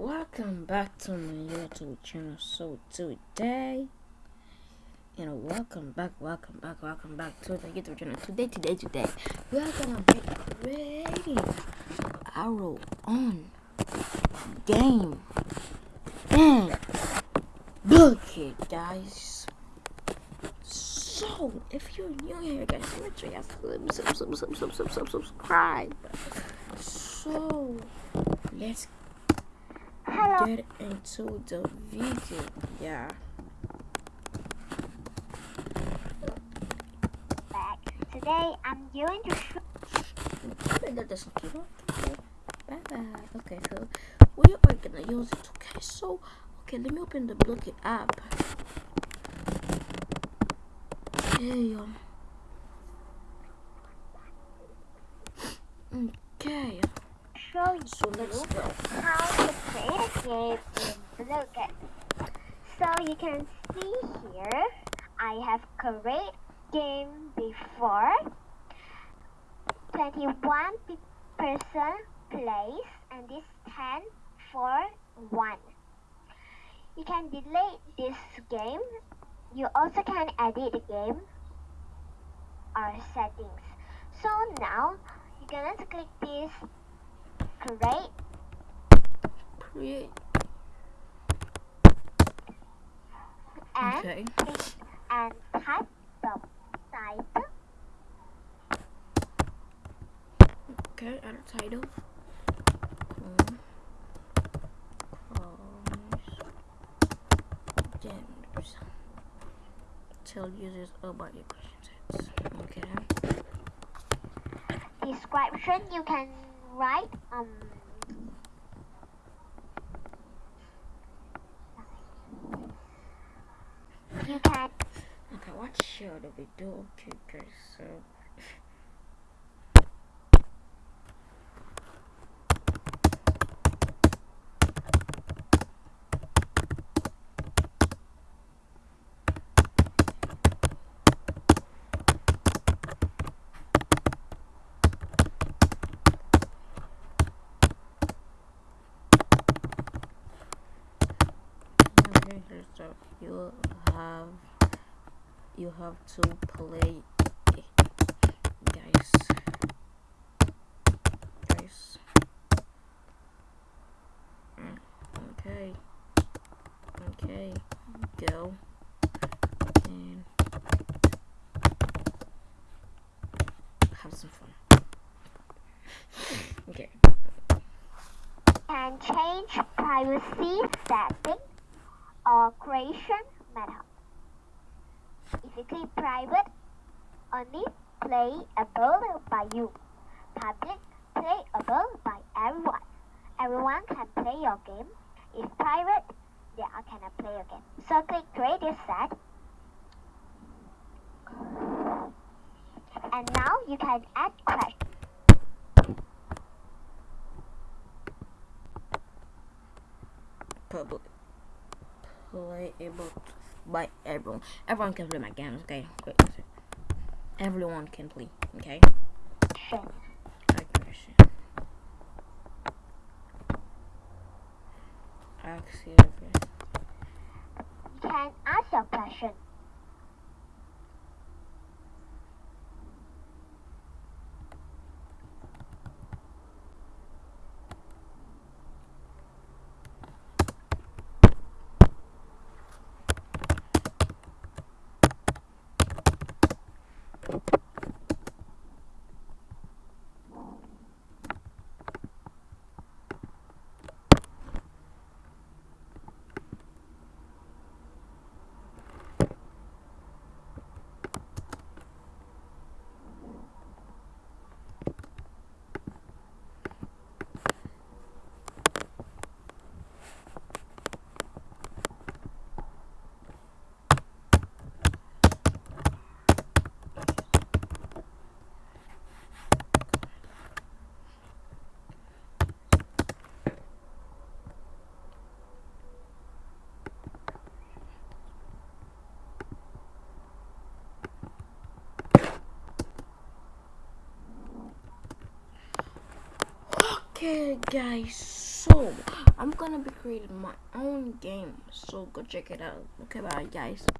welcome back to my youtube channel. So today you know welcome back welcome back welcome back to the youtube channel. Today today today we are gonna be creating our own game. And look it guys. So if you're new here guys make sure you sub, sub, sub, sub, sub, sub, subscribe. So let's Hello. get into the video. Yeah. Back. Today I'm going to show That doesn't keep up. Bye bye. Okay, so we are gonna use it. Okay, so okay, let me open the Blooket app. Okay. Um, okay. show you So let's go. Game in Blooket. So you can see here I have created game before 21 pe- person plays and this 10 for 1. You can delete this game. You also can edit the game or settings. So now you're gonna click this create Create. and Okay. and type the title Okay, add a title. Chrome. Chrome's genders. Tell users about your questions. Okay. description you can write um you can Okay, what should we do? Okay, so. So you have you have to play. Guys. Guys. Okay. Okay. Go. And have some fun. Okay. Can change privacy setting or creation method if you click private only playable by you. Public playable by everyone. Everyone can play your game. If private they all cannot play your game. So click create this set. And now you can add question public playable by everyone everyone can play my games okay everyone can play okay Aggression. Axiom. You can ask your question. Okay, guys, so I'm gonna be creating my own game. So go check it out. Okay, bye guys.